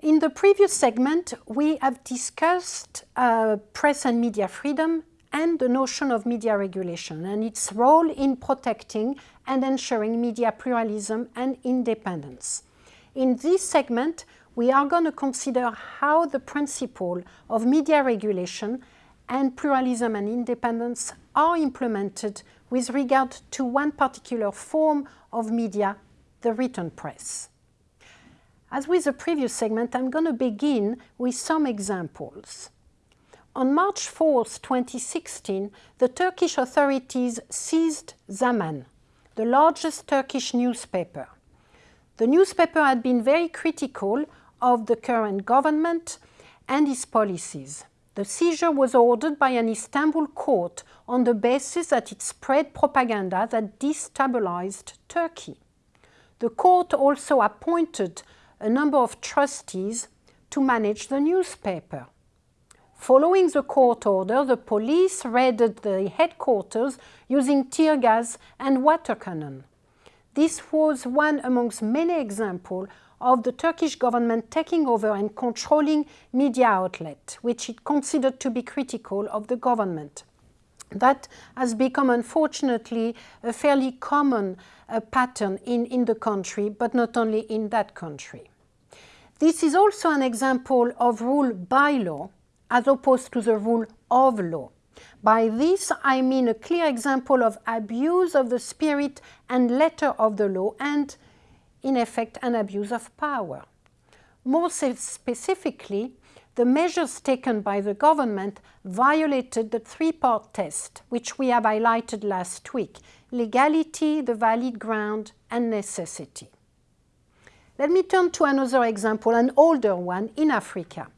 In the previous segment, we have discussed uh, press and media freedom and the notion of media regulation and its role in protecting and ensuring media pluralism and independence. In this segment, we are going to consider how the principle of media regulation and pluralism and independence are implemented with regard to one particular form of media, the written press. As with the previous segment, I'm going to begin with some examples. On March 4, 2016, the Turkish authorities seized Zaman, the largest Turkish newspaper. The newspaper had been very critical of the current government and its policies. The seizure was ordered by an Istanbul court on the basis that it spread propaganda that destabilized Turkey. The court also appointed a number of trustees to manage the newspaper. Following the court order, the police raided the headquarters using tear gas and water cannon. This was one amongst many examples of the Turkish government taking over and controlling media outlets, which it considered to be critical of the government. That has become, unfortunately, a fairly common uh, pattern in, in the country, but not only in that country. This is also an example of rule by law as opposed to the rule of law. By this, I mean a clear example of abuse of the spirit and letter of the law and, in effect, an abuse of power. More specifically, the measures taken by the government violated the three-part test, which we have highlighted last week, legality, the valid ground, and necessity. Let me turn to another example, an older one in Africa.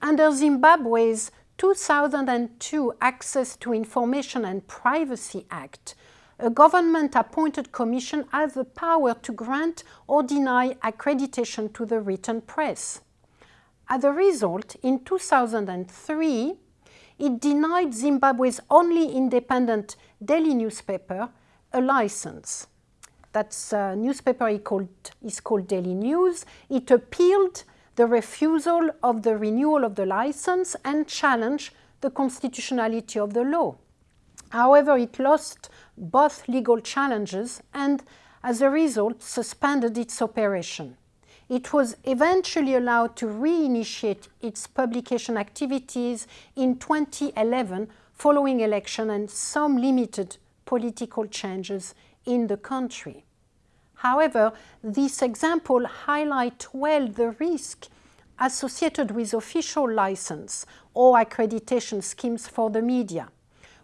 Under Zimbabwe's 2002 Access to Information and Privacy Act, a government-appointed commission has the power to grant or deny accreditation to the written press. As a result, in 2003, it denied Zimbabwe's only independent daily newspaper a license. That uh, newspaper called, is called Daily News. It appealed the refusal of the renewal of the license and challenged the constitutionality of the law. However, it lost both legal challenges and, as a result, suspended its operation. It was eventually allowed to reinitiate its publication activities in 2011 following election and some limited political changes in the country. However, this example highlights well the risk associated with official license or accreditation schemes for the media,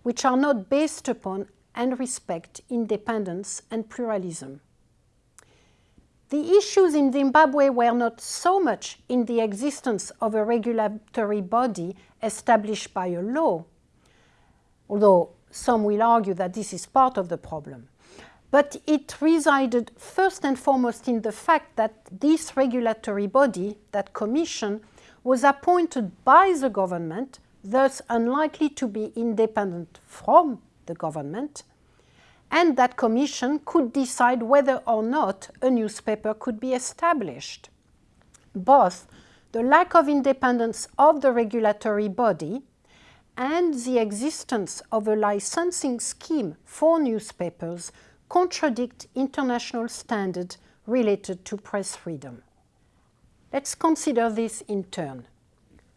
which are not based upon and respect independence and pluralism. The issues in Zimbabwe were not so much in the existence of a regulatory body established by a law, although some will argue that this is part of the problem but it resided first and foremost in the fact that this regulatory body, that commission, was appointed by the government, thus unlikely to be independent from the government, and that commission could decide whether or not a newspaper could be established. Both the lack of independence of the regulatory body and the existence of a licensing scheme for newspapers contradict international standards related to press freedom. Let's consider this in turn.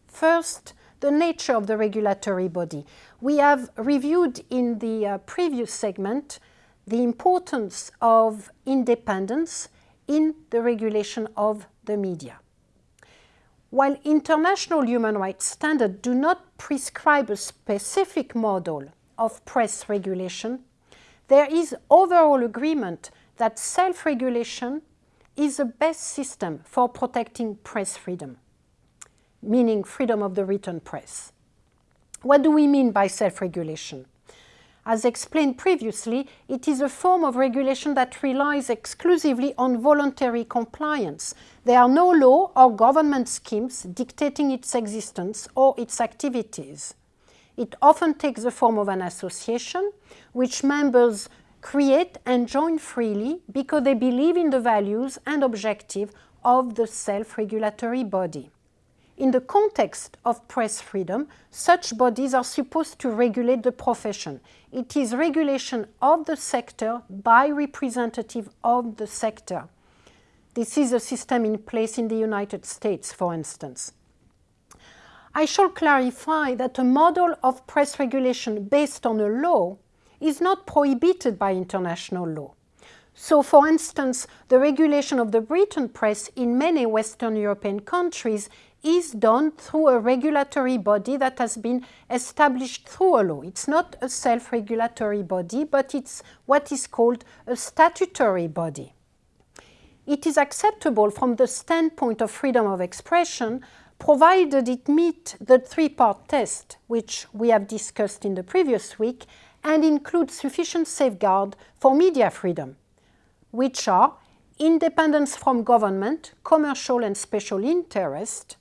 First, the nature of the regulatory body. We have reviewed in the uh, previous segment the importance of independence in the regulation of the media. While international human rights standards do not prescribe a specific model of press regulation, there is overall agreement that self-regulation is the best system for protecting press freedom, meaning freedom of the written press. What do we mean by self-regulation? As explained previously, it is a form of regulation that relies exclusively on voluntary compliance. There are no law or government schemes dictating its existence or its activities. It often takes the form of an association, which members create and join freely because they believe in the values and objective of the self-regulatory body. In the context of press freedom, such bodies are supposed to regulate the profession. It is regulation of the sector by representative of the sector. This is a system in place in the United States, for instance. I shall clarify that a model of press regulation based on a law is not prohibited by international law. So, for instance, the regulation of the written press in many Western European countries is done through a regulatory body that has been established through a law. It's not a self-regulatory body, but it's what is called a statutory body. It is acceptable from the standpoint of freedom of expression provided it meet the three-part test which we have discussed in the previous week and includes sufficient safeguard for media freedom, which are independence from government, commercial and special interest,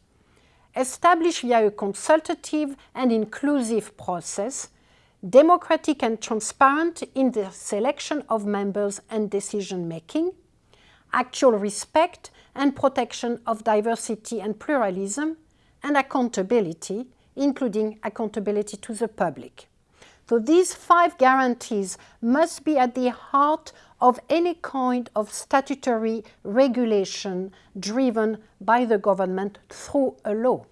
established via a consultative and inclusive process, democratic and transparent in the selection of members and decision making, actual respect and protection of diversity and pluralism, and accountability, including accountability to the public. So these five guarantees must be at the heart of any kind of statutory regulation driven by the government through a law.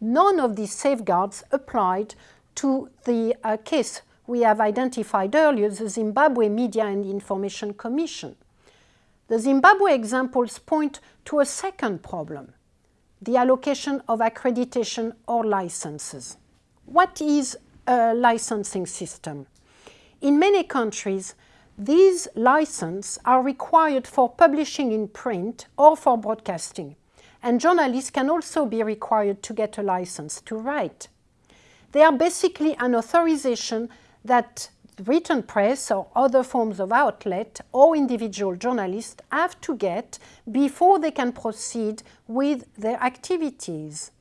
None of these safeguards applied to the uh, case we have identified earlier, the Zimbabwe Media and Information Commission. The Zimbabwe examples point to a second problem, the allocation of accreditation or licenses. What is a licensing system? In many countries, these licenses are required for publishing in print or for broadcasting, and journalists can also be required to get a license to write. They are basically an authorization that written press or other forms of outlet or individual journalists have to get before they can proceed with their activities.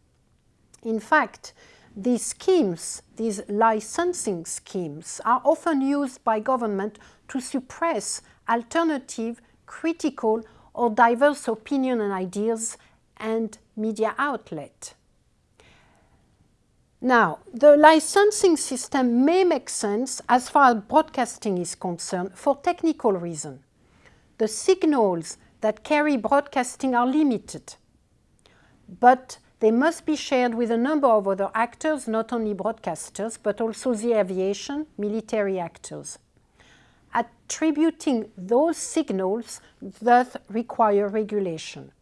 In fact, these schemes, these licensing schemes, are often used by government to suppress alternative, critical or diverse opinion and ideas and media outlet. Now, the licensing system may make sense as far as broadcasting is concerned for technical reasons. The signals that carry broadcasting are limited, but they must be shared with a number of other actors, not only broadcasters, but also the aviation, military actors. Attributing those signals thus require regulation.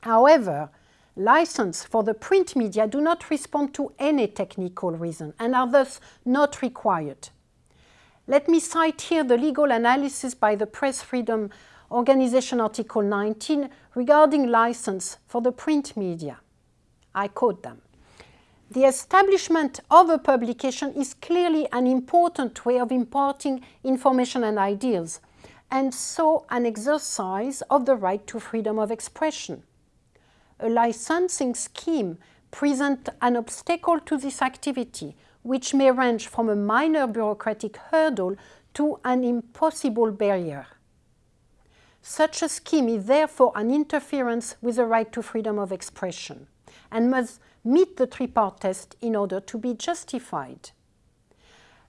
However, license for the print media do not respond to any technical reason and are thus not required. Let me cite here the legal analysis by the Press Freedom Organization Article 19 regarding license for the print media. I quote them. The establishment of a publication is clearly an important way of imparting information and ideas, and so an exercise of the right to freedom of expression. A licensing scheme presents an obstacle to this activity, which may range from a minor bureaucratic hurdle to an impossible barrier. Such a scheme is therefore an interference with the right to freedom of expression and must meet the three-part test in order to be justified.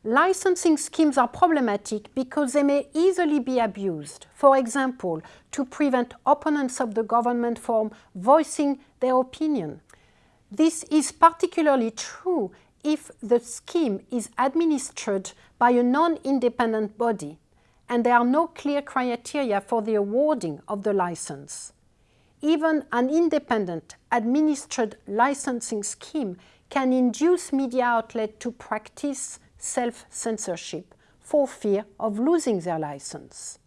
Licensing schemes are problematic because they may easily be abused, for example, to prevent opponents of the government from voicing their opinion. This is particularly true if the scheme is administered by a non-independent body and there are no clear criteria for the awarding of the license. Even an independent administered licensing scheme can induce media outlets to practice self-censorship for fear of losing their license.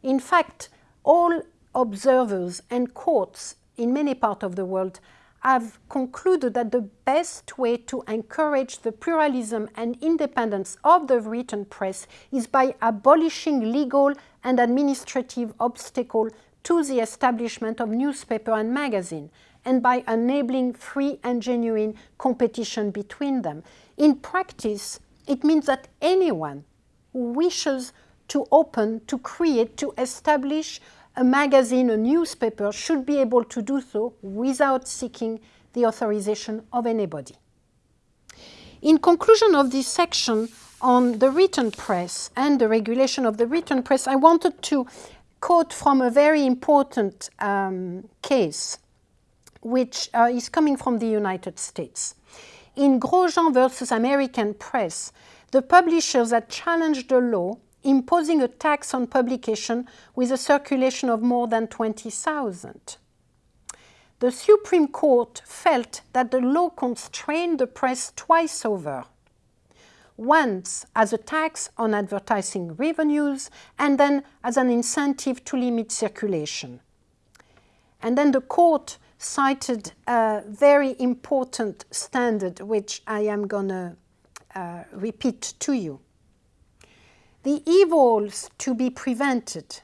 In fact, all observers and courts in many parts of the world have concluded that the best way to encourage the pluralism and independence of the written press is by abolishing legal and administrative obstacles to the establishment of newspaper and magazine and by enabling free and genuine competition between them. In practice, it means that anyone who wishes to open, to create, to establish a magazine, a newspaper should be able to do so without seeking the authorization of anybody. In conclusion of this section on the written press and the regulation of the written press, I wanted to quote from a very important um, case which uh, is coming from the United States. In Grosjean versus American Press, the publishers had challenged the law imposing a tax on publication with a circulation of more than 20,000. The Supreme Court felt that the law constrained the press twice over. Once as a tax on advertising revenues and then as an incentive to limit circulation. And then the court cited a very important standard which I am going to uh, repeat to you. The evils to be prevented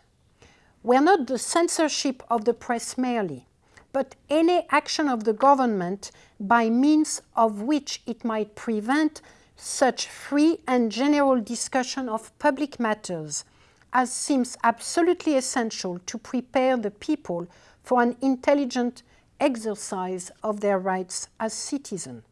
were not the censorship of the press merely, but any action of the government by means of which it might prevent such free and general discussion of public matters as seems absolutely essential to prepare the people for an intelligent exercise of their rights as citizens.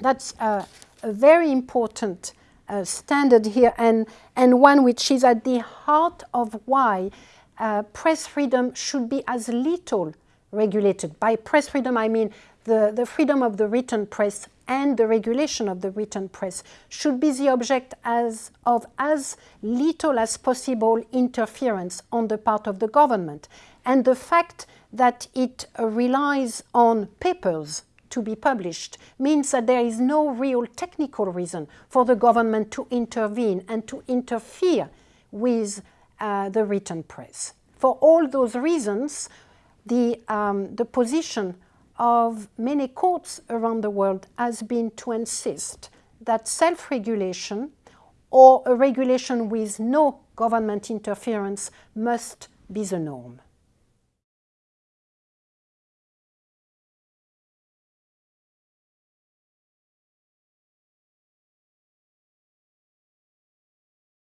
That's uh, a very important uh, standard here and, and one which is at the heart of why uh, press freedom should be as little regulated. By press freedom, I mean the, the freedom of the written press and the regulation of the written press should be the object as, of as little as possible interference on the part of the government. And the fact that it relies on papers to be published means that there is no real technical reason for the government to intervene and to interfere with uh, the written press. For all those reasons, the, um, the position of many courts around the world has been to insist that self-regulation or a regulation with no government interference must be the norm.